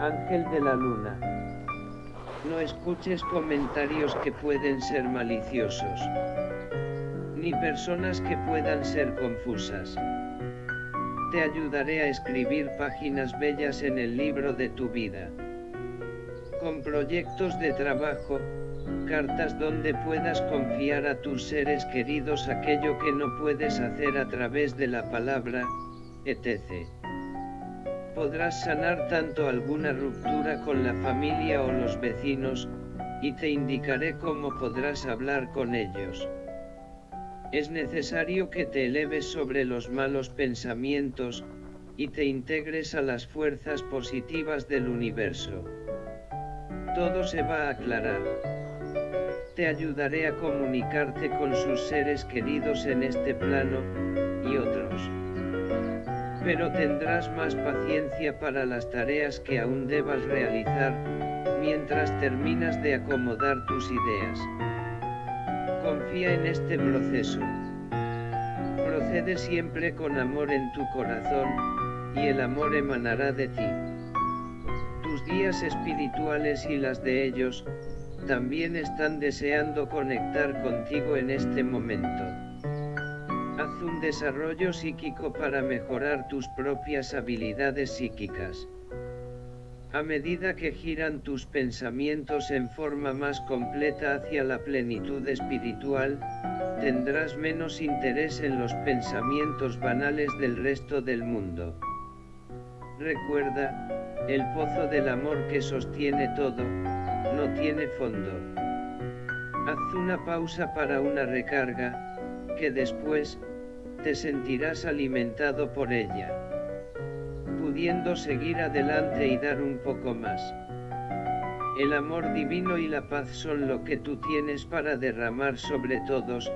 Ángel de la luna. No escuches comentarios que pueden ser maliciosos. Ni personas que puedan ser confusas. Te ayudaré a escribir páginas bellas en el libro de tu vida. Con proyectos de trabajo, cartas donde puedas confiar a tus seres queridos aquello que no puedes hacer a través de la palabra, etc. Podrás sanar tanto alguna ruptura con la familia o los vecinos, y te indicaré cómo podrás hablar con ellos. Es necesario que te eleves sobre los malos pensamientos, y te integres a las fuerzas positivas del universo. Todo se va a aclarar te ayudaré a comunicarte con sus seres queridos en este plano, y otros. Pero tendrás más paciencia para las tareas que aún debas realizar, mientras terminas de acomodar tus ideas. Confía en este proceso. Procede siempre con amor en tu corazón, y el amor emanará de ti. Tus guías espirituales y las de ellos, también están deseando conectar contigo en este momento. Haz un desarrollo psíquico para mejorar tus propias habilidades psíquicas. A medida que giran tus pensamientos en forma más completa hacia la plenitud espiritual, tendrás menos interés en los pensamientos banales del resto del mundo. Recuerda, el pozo del amor que sostiene todo, no tiene fondo. Haz una pausa para una recarga, que después, te sentirás alimentado por ella. Pudiendo seguir adelante y dar un poco más. El amor divino y la paz son lo que tú tienes para derramar sobre todos,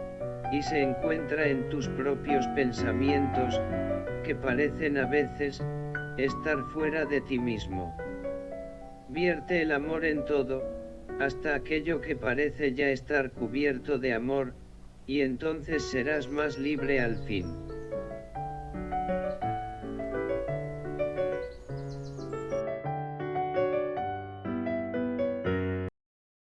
y se encuentra en tus propios pensamientos, que parecen a veces, estar fuera de ti mismo. Vierte el amor en todo, hasta aquello que parece ya estar cubierto de amor, y entonces serás más libre al fin.